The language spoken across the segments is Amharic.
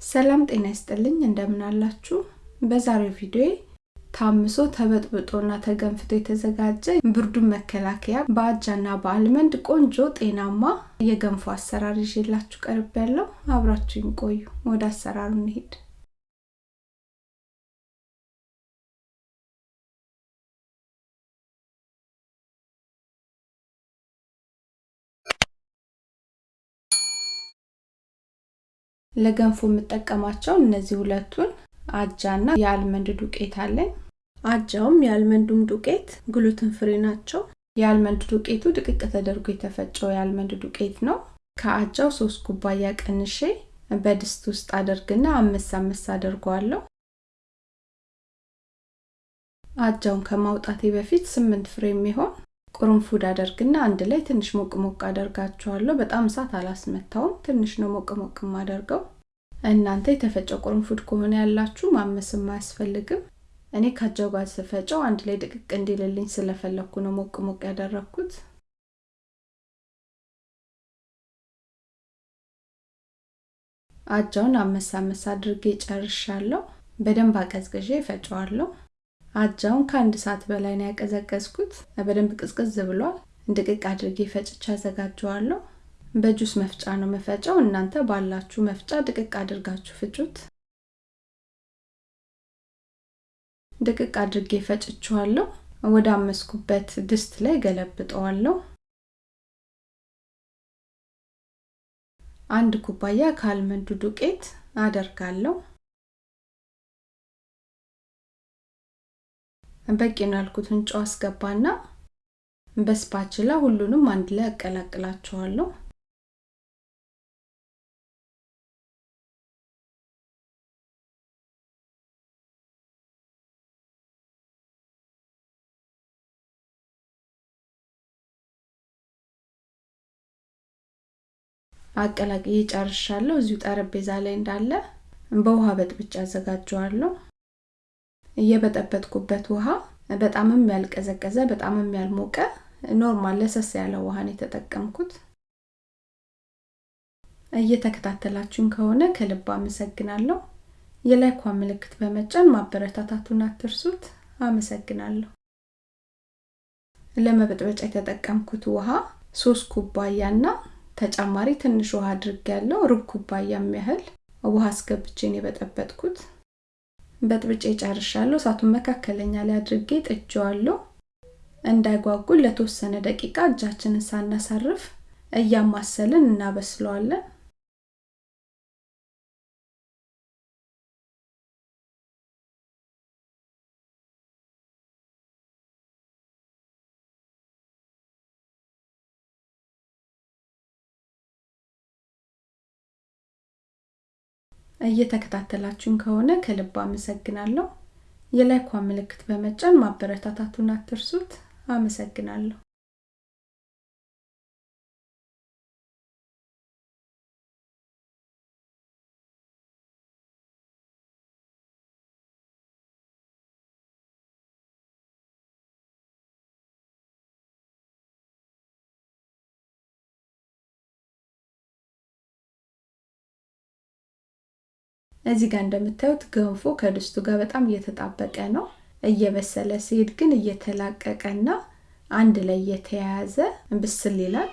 ሰላም ጤና ይስጥልኝ እንደምን አላችሁ? በዛሬው ቪዲዮ ታምሶ ተበጥብጦና ተገንፍቶ የተዘጋጀ ብርዱን መከላከያ በአጃና በአልመንድ ቆንጆ ጤናማ የገንፎ አሰራር ይዤላችሁ ቀርብ ያለው አብራችሁኝ ቆዩ። ወደ አሰራሩ እንሄድ ለገንፎ የምጠቀማቸው እነዚህ ሁለቱን አጃና የ almond ዱቄት አለኝ። አጃውም የ almond ኡም ዱቄት gluten free ናቸው። የ almond ዱቄቱ ድቅቅ ተደርጎ የተፈጨው የ almond ዱቄት ነው። ከአጃው ሶስት ኩባያ ቀንሼ በድስት ውስጥ አደርግና አመስ አመስ አደርገዋለሁ። አጃውን ከማውጣቴ በፊት ስምንት ፍሬ የሚሆን ቁርንፉድ አደርግና አንድ ላይ ትንሽ ሞቅ ሞቅ አደርጋቸዋለሁ በጣም እሳት አላስመታውም። ትንሽ ነው ሞቅ ሞቅ ማደርገው እናንተ የተፈጨ ቁርንፉድ ከሆነ ያላችሁ ማመስም አያስፈልግም። እኔ ካጃው ጋር ስፈጨው አንድ ላይ ድቅቅ እንዲልልኝ ስለፈለግኩ ነው ሞቅ ሞቅ ያደረግኩት አጃውን አመሳ አመሳ አድርጌ ጨርሻለሁ። በደንብ አቀዝቅዤ እፈጨዋለሁ አጃውን ከአንድ ሰዓት በላይ ነው ያቀዘቀዝኩት። በደንብ ቅዝቅዝ ብሏል። ድቅቅ አድርጌ ፈጭቻ አዘጋጀዋለሁ። በጁስ መፍጫ ነው መፈጨው እናንተ ባላችሁ መፍጫ ድቅቅ አድርጋችሁ ፍጩት። ድቅቅ አድርጌ ፈጭችዋለሁ ወደ አመስኩበት ድስት ላይ ገለብጠዋለሁ። አንድ ኩባያ ከአልመንዱ ዱቄት አደርጋለሁ በቂ ነው ያልኩትን ጨው አስገባና በስፓችላ ሁሉንም አንድ ላይ አቀላቅላቸዋለሁ አቀላቅዬ ጨርሻለሁ። እዚሁ ጠረጴዛ ላይ እንዳለ በውሃ በጥብጭ አዘጋጀዋለሁ እየበጠበጥኩበት ውሃ በጣምም ያልቀዘቀዘ በጣምም ያልሞቀ normal ለሰስ ያለ ውሃን የተጠቀምኩት። እየተከታተላችሁን ከሆነ ከልብ አመሰግናለሁ። የ like ኳ ምልክት በመጫን ማበረታታቱን አትርሱት። አመሰግናለሁ። ለመበጥበጫ የተጠቀምኩት ውሃ ሶስት ኩባያና ተጨማሪ ትንሽ ውሃ አድርግ ያለው ሩብ ኩባያ የሚያህል ውሃ አስገብቼን የበጠበጥኩት በጥብጬ ጨርሻለሁ። እሳቱን መካከለኛ ላይ አድርጌ ጥጄዋለሁ እንዳይጓጉል ለተወሰነ ደቂቃ እጃችንን ሳናሳርፍ እያማሰልን እናበስለዋለን እየተከታተላችሁን ከሆነ ከልብ አመሰግናለሁ። የላይኳ ምልክት በመጫን ማበረታታቱን አትርሱት። አመሰግናለሁ እዚህ ጋር እንደምታዩት ገንፎ ከድስቱ ጋር በጣም እየተጣበቀ ነው። እየበሰለ ሲሄድ ግን እየተላቀቀና አንድ ላይ እየተያያዘ ብስል ይላል።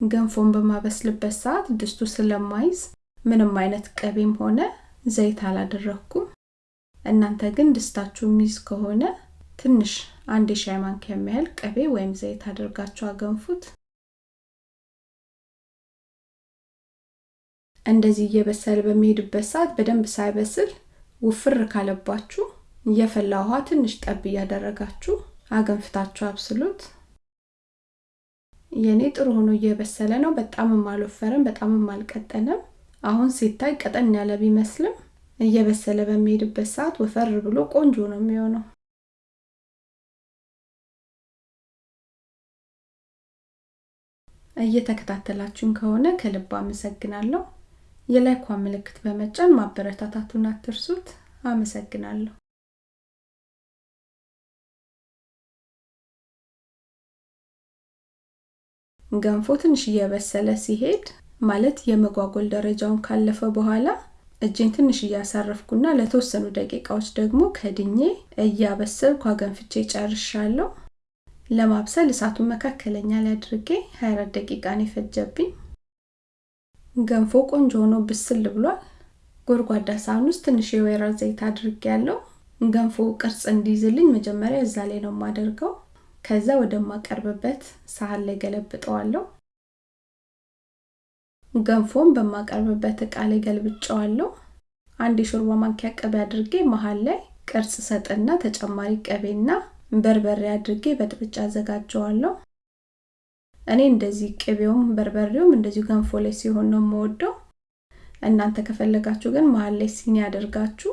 ገንፎን በማበስልበት ሰዓት ድስቱ ስለማይዝ ምንም አይነት ቅቤም ሆነ ዘይት አላደረግኩም። እናንተ ግን ድስታችሁ ሚዝ ከሆነ ትንሽ አንድ የሻይ ማንኪያ የሚያህል ቅቤ ወይም ዘይት አድርጋችሁ አገንፉት እንደዚህ እየበሰለ በሚሄድበት ሰዓት በደንብ ሳይበስል ውፍር ካለባችሁ እየፈላ ውሃ ትንሽ ጠብ እያደረጋችሁ አገንፍታችሁ አብስሉት። የኔ ጥሩ ሆኖ እየበሰለ ነው። በጣምም አልወፈረም በጣምም አልቀጠንም አሁን ሲታይ ቀጠን ያለ ቢመስልም እየበሰለ በሚሄድበት ሰዓት ወፈር ብሎ ቆንጆ ነው የሚሆነው። እየተከታተላችሁን ከሆነ ከልብ አመሰግናለሁ የላይኳ ምልክት በመጫን ማበረታታቱን አትርሱት አመሰግናለሁ ገንፎ ትንሽ እየበሰለ ሲሄድ ማለት የመጓጎል ደረጃውን ካለፈ በኋላ እጄን ትንሽ እያሳረፍኩና ለተወሰኑ ደቂቃዎች ደግሞ ከድኜ እያበሰልኩ አገንፍቼ ጨርሻለሁ። ለማብሰል እሳቱን መካከለኛ ላይ አድርጌ 24 ደቂቃ ነው የፈጀብኝ። ገንፎ ቆንጆ ሆኖ ብስል ብሏል። ጎድጓዳ ሳህን ውስጥ ትንሽ የወይራ ዘይት አድርጌ ያለው ገንፎ ቅርጽ እንዲይዝልኝ መጀመሪያ እዛ ላይ ነው የማደርገው። ከዛ ወደማቀርብበት ሳህን ላይ ገለብጠዋለሁ። ገንፎን በማቀርብበት እቃ ላይ ገልብጨዋለሁ። አንድ የሾርባ ማንኪያ ቅቤ አድርጌ መሀል ላይ ቅርጽ ሰጥና ተጨማሪ ቅቤና በርበሬ አድርጌ በጥብጫ አዘጋጀዋለሁ። እኔ እንደዚህ ቅቤውም በርበሬውም እንደዚሁ ገንፎ ላይ ሲሆን ነው የምወደው። እናንተ ከፈለጋችሁ ግን መሀል ላይ ሲኒ አድርጋችሁ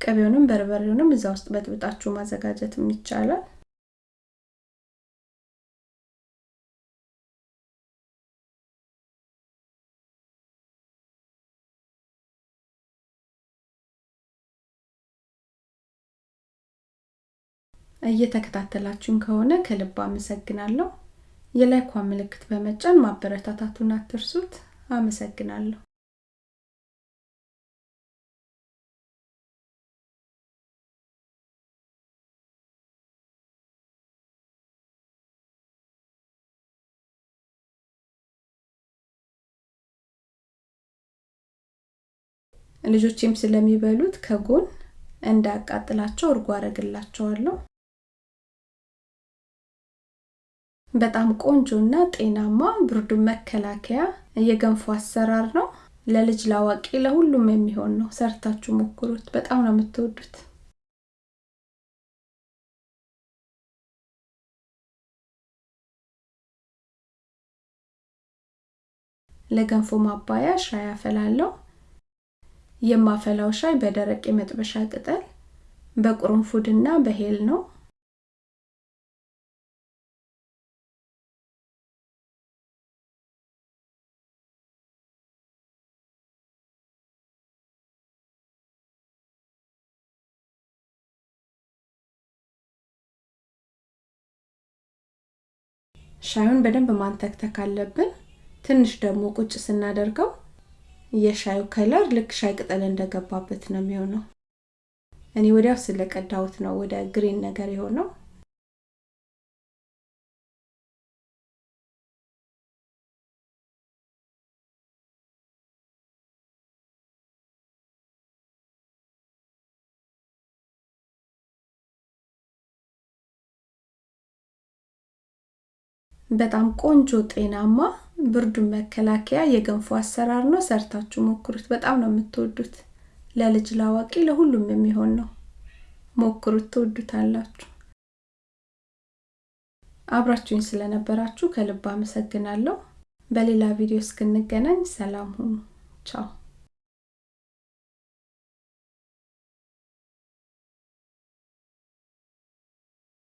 ቅቤውንም በርበሬውንም እዛ ውስጥ በጥብጣችሁ ማዘጋጀትም ይቻላል። እየተከታተላችሁን ከሆነ ከልብ አመሰግናለሁ። የላይኳ ምልክት በመጫን ማበረታታቱን አትርሱት። አመሰግናለሁ። ልጆቼም ስለሚበሉት ከጎን እንዳያቃጥላቸው እርጎ አረግላቸዋለሁ። በጣም ቆንጆና ጤናማ ብርዱን መከላከያ የገንፎ አሰራር ነው። ለልጅ ላዋቂ፣ ለሁሉም የሚሆን ነው። ሰርታችሁ ሞክሩት። በጣም ነው የምትወዱት። ለገንፎ ማባያ ሻይ አፈላለው። የማፈላው ሻይ በደረቅ የመጥበሻ ቅጠል በቁርንፉድና በሄል ነው። ሻዩን በደንብ ማንተክተክ አለብን። ትንሽ ደግሞ ቁጭ ስናደርገው የሻዩ ከለር ልክ ሻይ ቅጠል እንደገባበት ነው የሚሆነው። እኔ ወዲያው ስለቀዳሁት ነው ወደ ግሪን ነገር የሆነው። በጣም ቆንጆ ጤናማ ብርዱን መከላከያ የገንፎ አሰራር ነው። ሰርታችሁ ሞክሩት። በጣም ነው የምትወዱት። ለልጅ ላዋቂ፣ ለሁሉም የሚሆን ነው። ሞክሩት፣ ትወዱታላችሁ። አብራችሁኝ ስለነበራችሁ ከልብ አመሰግናለሁ። በሌላ ቪዲዮ እስክንገናኝ ሰላም ሁኑ። ቻው